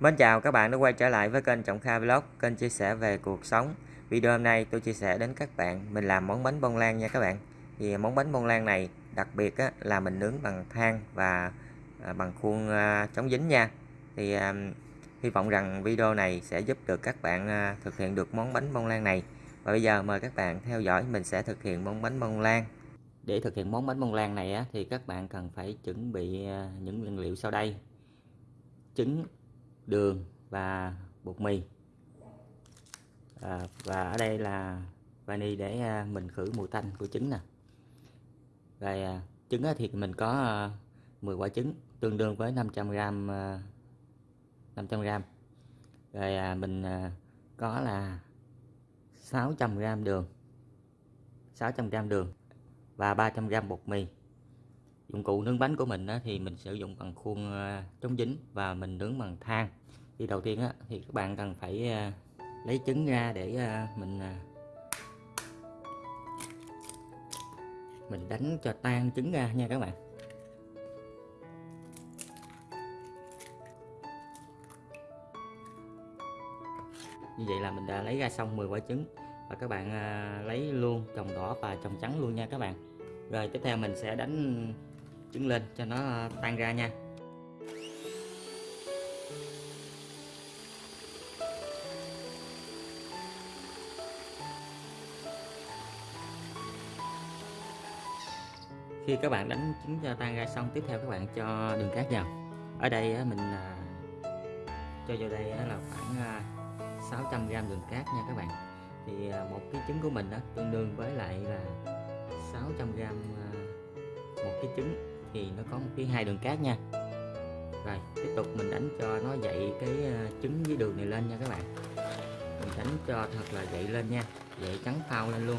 Mến chào các bạn đã quay trở lại với kênh Trọng Kha Vlog, kênh chia sẻ về cuộc sống. Video hôm nay tôi chia sẻ đến các bạn mình làm món bánh bông lan nha các bạn. Thì món bánh bông lan này đặc biệt á, là mình nướng bằng than và à, bằng khuôn à, chống dính nha. Thì à, hy vọng rằng video này sẽ giúp được các bạn thực hiện được món bánh bông lan này. Và bây giờ mời các bạn theo dõi mình sẽ thực hiện món bánh bông lan. Để thực hiện món bánh bông lan này á, thì các bạn cần phải chuẩn bị những nguyên liệu sau đây. Trứng, đường và bột mì. À, và ở đây là vani để à, mình khử mùi tanh của trứng nè. Rồi à, trứng thì mình có à, 10 quả trứng tương đương với 500g 500g rồi mình có là 600g đường 600g đường và 300g bột mì dụng cụ nướng bánh của mình á, thì mình sử dụng bằng khuôn à, chống dính và mình nướng bằng than. Thì đầu tiên á, thì các bạn cần phải à, lấy trứng ra để à, mình mình đánh cho tan trứng ra nha các bạn. Như vậy là mình đã lấy ra xong 10 quả trứng và các bạn lấy luôn trồng đỏ và trồng trắng luôn nha các bạn. Rồi tiếp theo mình sẽ đánh trứng lên cho nó ờ, tan ra nha. Khi các bạn đánh trứng cho tan ra xong, tiếp theo các bạn cho đường cát vào. Ở đây ờ, mình ờ, cho vào đây là khoảng 600g đường cát nha các bạn. Thì một cái trứng của mình đó tương đương với lại là 600g một cái trứng thì nó có một cái hai đường cát nha. Rồi, tiếp tục mình đánh cho nó dậy cái ờ, trứng với đường này lên nha các bạn. Mình đánh cho thật là dậy lên nha, dậy trắng phao lên luôn.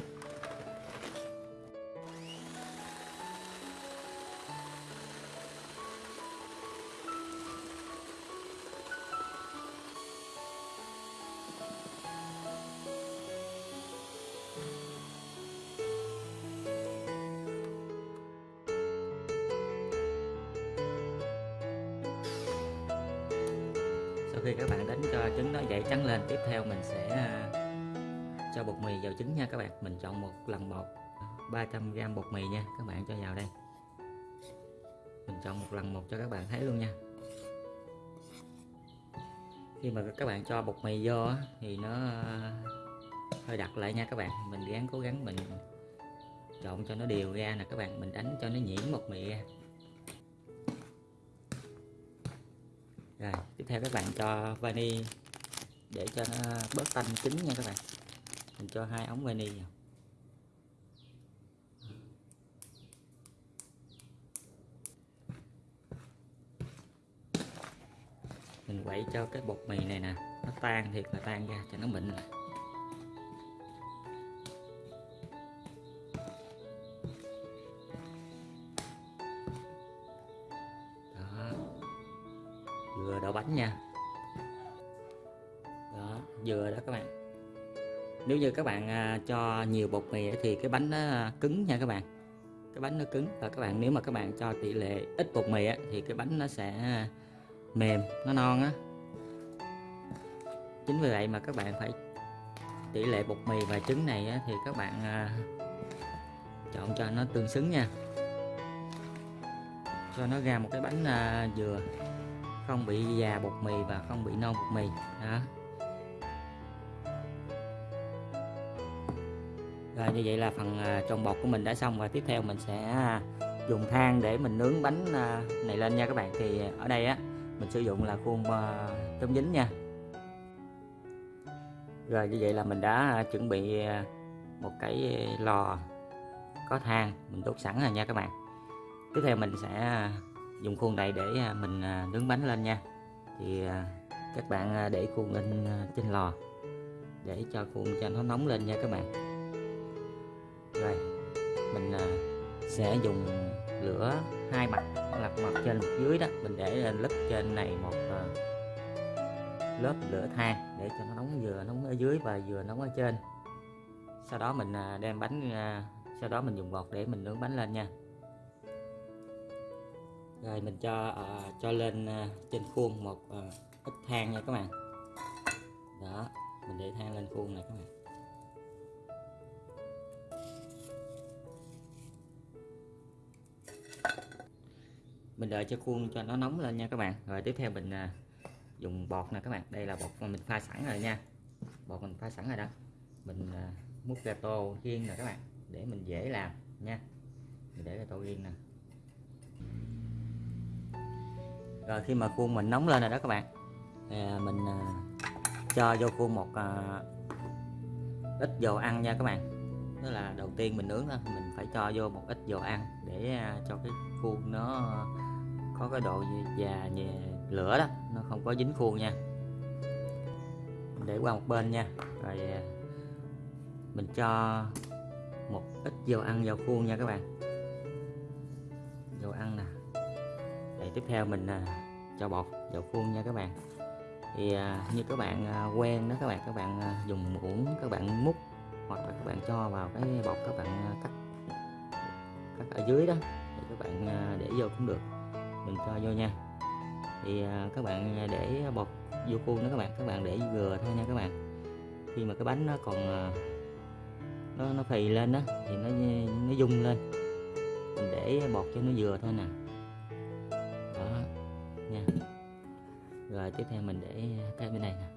Sau khi các bạn đánh cho trứng nó dậy trắng lên, tiếp theo mình sẽ à, cho bột mì vào trứng nha các bạn. Mình chọn một lần một 300g bột mì nha, các bạn cho vào đây. Mình chọn một lần một cho các bạn thấy luôn nha. Khi mà các bạn cho bột mì vô thì nó à, hơi đặc lại nha các bạn. Mình gắng cố gắng mình trộn cho nó đều ra nè các bạn. Mình đánh cho nó nhuyễn bột mì ra. Rồi, tiếp theo các bạn cho vani để cho nó bớt tanh trứng nha các bạn. Mình cho hai ống vani vào. Mình quậy cho cái bột mì này nè, nó tan thiệt là tan ra cho nó mịn lại bánh nha. Đó vừa đó các bạn. Nếu như các bạn à, cho nhiều bột mì thì cái bánh nó cứng nha các bạn. Cái bánh nó cứng và các bạn nếu mà các bạn cho tỷ lệ ít bột mì thì cái bánh nó sẽ mềm nó non á. Chính vì vậy mà các bạn phải tỷ lệ bột mì và trứng này thì các bạn à, chọn cho nó tương xứng nha. Cho nó ra một cái bánh à, dừa không bị già bột mì và không bị non bột mì. Đó. Rồi như vậy là phần à, trộn bột của mình đã xong và tiếp theo mình sẽ à, dùng than để mình nướng bánh à, này lên nha các bạn. Thì ở đây á mình sử dụng là khuôn à, chống dính nha. Rồi như vậy là mình đã chuẩn bị một cái lò có than mình đốt sẵn rồi nha các bạn. Tiếp theo mình sẽ dùng khuôn này để à, mình à, nướng bánh lên nha. Thì à, các bạn để khuôn lên trên lò để cho khuôn cho nó nóng lên nha các bạn. Rồi, mình sẽ dùng lửa hai mặt là mặt trên mặt dưới đó. Mình để lên lớp trên này một lớp lửa than để cho nó nóng, vừa nóng ở dưới và vừa nóng ở trên. Sau đó mình đem bánh sau đó mình dùng bột để mình nướng bánh lên nha rồi mình cho uh, cho lên uh, trên khuôn một uh, ít than nha các bạn. Đó mình để than lên khuôn này các bạn. Mình đợi cho khuôn cho nó nóng lên nha các bạn. Rồi tiếp theo mình uh, dùng bọt nè các bạn. Đây là bọt mà mình pha sẵn rồi nha. Bọt mình pha sẵn rồi đó. Mình uh, múc ra tô riêng nè các bạn để mình dễ làm nha. Mình để ra tô riêng nè. Rồi khi mà khuôn mình nóng lên rồi đó các bạn thì à, mình à, cho vô khuôn một à, ít dầu ăn nha các bạn. Tức là đầu tiên mình nướng đó mình phải cho vô một ít dầu ăn để à, cho cái khuôn nó có cái độ già nhẹ lửa đó nó không có dính khuôn nha. Để qua một bên nha rồi à, mình cho một ít dầu ăn vào khuôn nha các bạn. Dầu ăn nè tiếp theo mình à, cho bột vào khuôn nha các bạn. Thì à, như các bạn à, quen đó các bạn các bạn à, dùng muỗng các bạn múc hoặc là các bạn cho vào cái bột các bạn à, cắt cắt ở dưới đó thì các bạn à, để vô cũng được. Mình cho vô nha. Thì à, các bạn à, để bột vô khuôn đó các bạn các bạn để vừa thôi nha các bạn. Khi mà cái bánh nó còn à, nó nó phì lên đó thì nó nó dung lên. Mình để bột cho nó vừa thôi nè. Rồi, tiếp theo mình để cái bên này nè.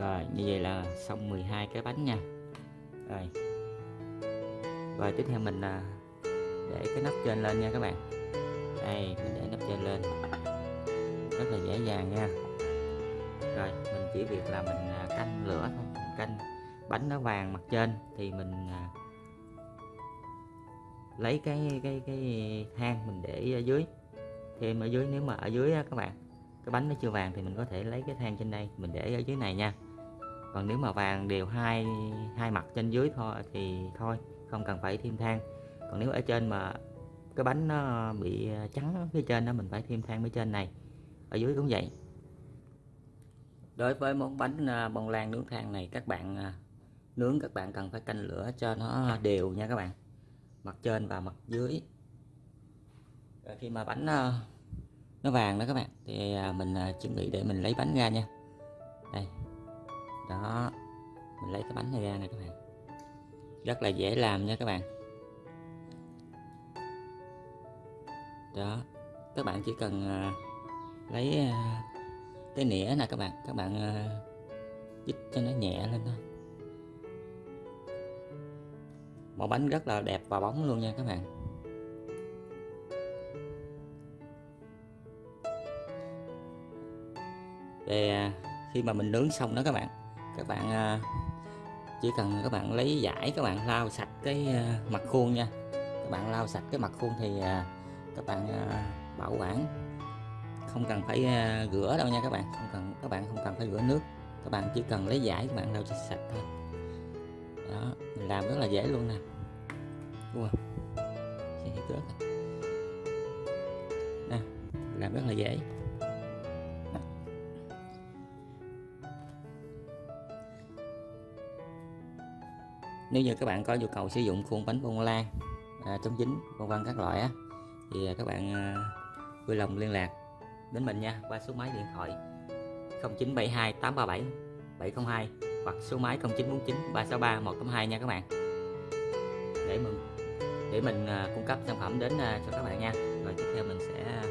Rồi, như vậy là xong 12 cái bánh nha. Rồi. Rồi, tiếp theo mình à, để cái nắp trên lên nha các bạn. Đây, mình để nắp trên lên. Rất là dễ dàng nha. Rồi, mình chỉ việc là mình à, canh lửa thôi, mình canh bánh nó vàng mặt trên thì mình à, lấy cái cái cái than mình để ở dưới. Thêm ở dưới nếu mà ở dưới á, các bạn cái bánh nó chưa vàng thì mình có thể lấy cái than trên đây mình để ở dưới này nha. Còn nếu mà vàng đều hai hai mặt trên dưới thôi thì thôi không cần phải thêm than. Còn nếu ở trên mà cái bánh nó bị à, trắng phía trên đó mình phải thêm than phía trên này. Ở dưới cũng vậy. Đối với món bánh à, bông lan nướng than này các bạn à, nướng các bạn cần phải canh lửa cho nó đều nha các bạn. Mặt trên và mặt dưới. Rồi khi mà bánh ờ, nó vàng đó các bạn thì ờ, mình ờ, chuẩn bị để mình lấy bánh ra nha. Đây. Đó. Mình lấy cái bánh này ra nè các bạn. Rất là dễ làm nha các bạn. Đó. Các bạn chỉ cần lấy cái nĩa nè các bạn. Các bạn uh, dít cho nó nhẹ lên thôi màu bánh rất là đẹp và bóng luôn nha các bạn. Về à, khi mà mình nướng xong đó các bạn các bạn à, chỉ cần các bạn lấy giải các bạn lau sạch cái à, mặt khuôn nha. Các bạn lau sạch cái mặt khuôn thì các bạn bảo quản. Không cần phải rửa đâu nha các bạn, không cần, các bạn không cần phải rửa nước. Các bạn chỉ cần lấy giải các bạn lau sạch thôi đó mình làm rất là dễ luôn nè. Wow. À? nè làm rất là dễ. Nếu như các bạn có nhu cầu sử dụng khuôn bánh bông lan à, chống dính vân vân các loại á thì à, các bạn à, vui lòng liên lạc đến mình nha qua số máy điện thoại 0972 837 702 hoặc số máy 0949 363 182 nha các bạn. Để mình để mình à, cung cấp sản phẩm đến à, cho các bạn nha. Rồi tiếp theo mình sẽ à,